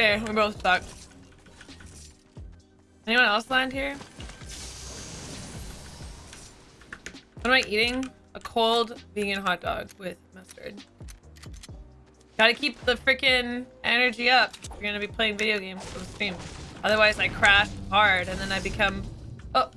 Okay, we both stuck. Anyone else land here? What am I eating? A cold vegan hot dog with mustard. Gotta keep the freaking energy up. You're gonna be playing video games on stream. Otherwise, I crash hard and then I become... Oh,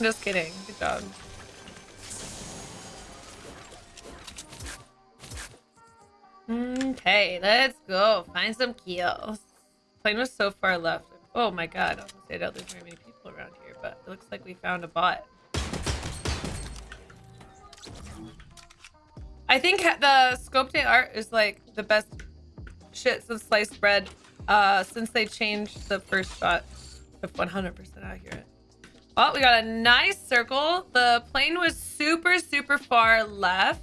Just kidding. Good job. Okay, let's go. Find some kills. Plane was so far left. Oh my god. I gonna say don't think very many people around here, but it looks like we found a bot. I think the scoped AR is like the best shit since sliced bread uh, since they changed the first shot of 100% accurate. Oh, we got a nice circle. The plane was super, super far left.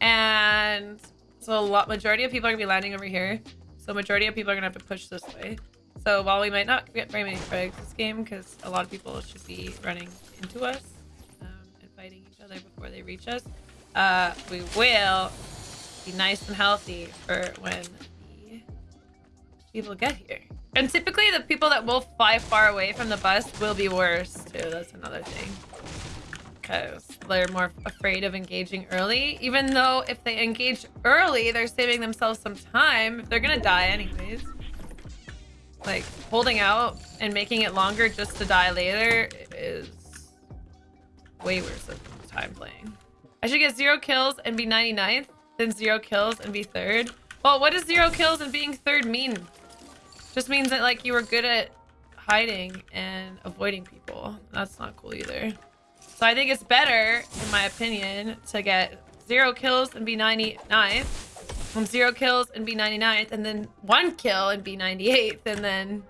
And so a lot, majority of people are gonna be landing over here. So majority of people are gonna have to push this way. So while we might not get very many frags this game, because a lot of people should be running into us um, and fighting each other before they reach us, uh, we will be nice and healthy for when the people get here. And typically the people that will fly far away from the bus will be worse too. That's another thing. Because they're more afraid of engaging early. Even though if they engage early, they're saving themselves some time. They're gonna die anyways. Like, holding out and making it longer just to die later is way worse than time playing. I should get zero kills and be 99th, then zero kills and be third. Well, what does zero kills and being third mean? Just means that like you were good at hiding and avoiding people. That's not cool either. So I think it's better, in my opinion, to get zero kills and be 99th, from zero kills and be 99th, and then one kill and be 98th, and then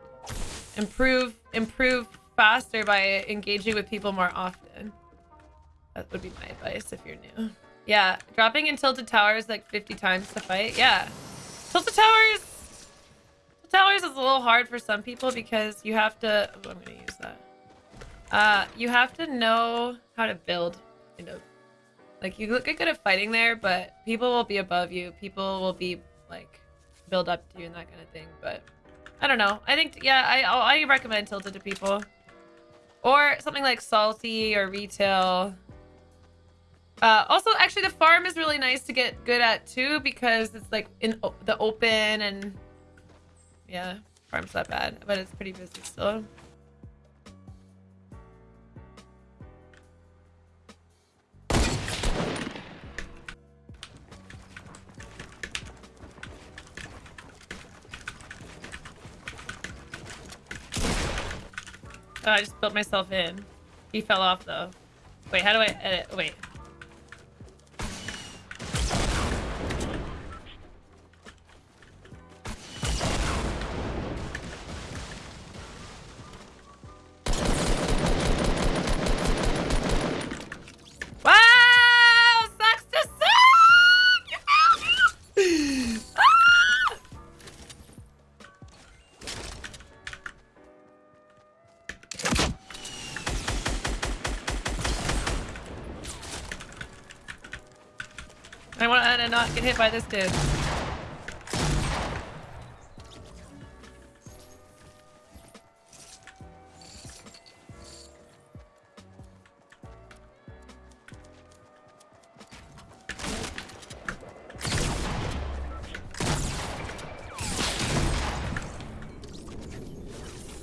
improve improve faster by engaging with people more often. That would be my advice if you're new. Yeah, dropping in tilted towers like 50 times to fight. Yeah. Tilted towers Towers is a little hard for some people because you have to... Oh, I'm going to use that. Uh, you have to know how to build, you know. Like, you look good at fighting there, but people will be above you. People will be, like, build up to you and that kind of thing. But, I don't know. I think, yeah, I, I recommend Tilted to people. Or something like Salty or Retail. Uh, also, actually, the farm is really nice to get good at, too, because it's, like, in the open and yeah, farm's not bad, but it's pretty busy still. Oh, I just built myself in. He fell off though. Wait, how do I edit? Wait. I want to not get hit by this dude.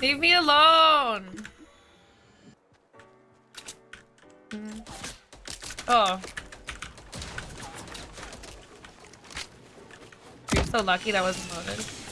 Leave me alone! Mm. Oh. So lucky that wasn't loaded.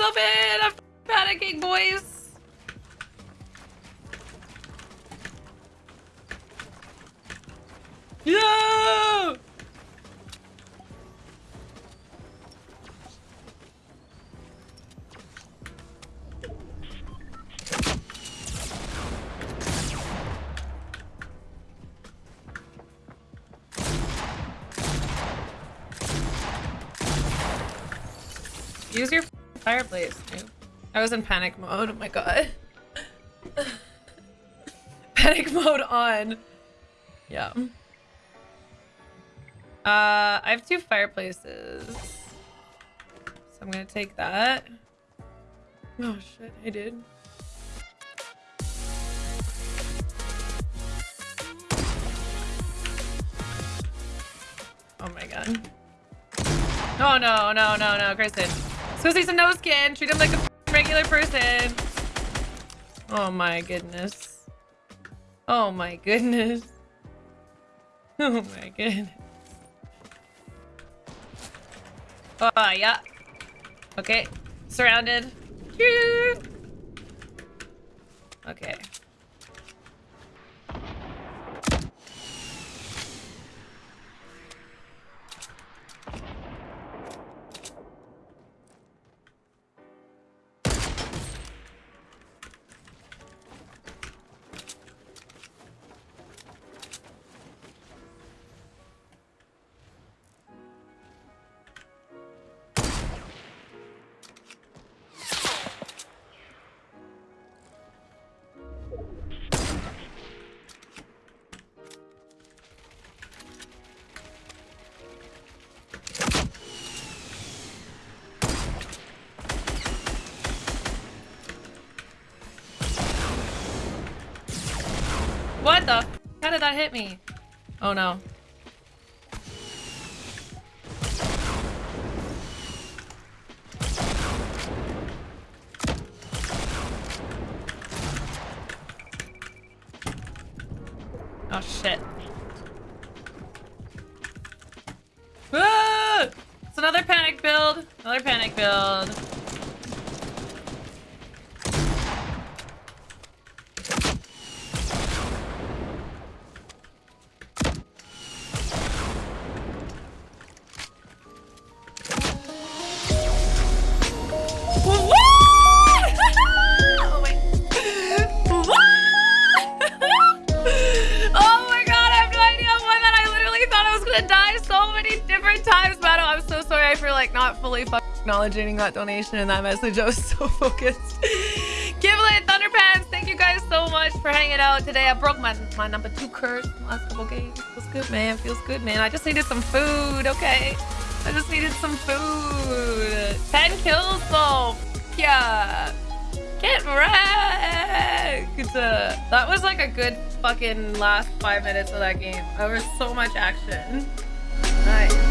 Myself in! I'm panicking, boys! Yeah! Use your fireplace. I was in panic mode. Oh my god. panic mode on. Yeah. Uh, I have two fireplaces. So I'm gonna take that. Oh shit, I did. Oh my god. Oh no, no, no, no, Kristen. See some nose skin. Treat him like a regular person. Oh my goodness. Oh my goodness. Oh my goodness. Oh, yeah. Okay. Surrounded. Okay. What the? How did that hit me? Oh no. Oh shit. Ah! It's another panic build. Another panic build. Die so many different times, Battle. I'm so sorry for like not fully acknowledging that donation and that message. I was so focused. Giblet, Thunderpants, thank you guys so much for hanging out today. I broke my, my number two curse last couple games. Feels good, man. Feels good, man. I just needed some food, okay? I just needed some food. 10 kills though. Yeah. Get wrecked! That was like a good fucking last five minutes of that game. There was so much action. Nice.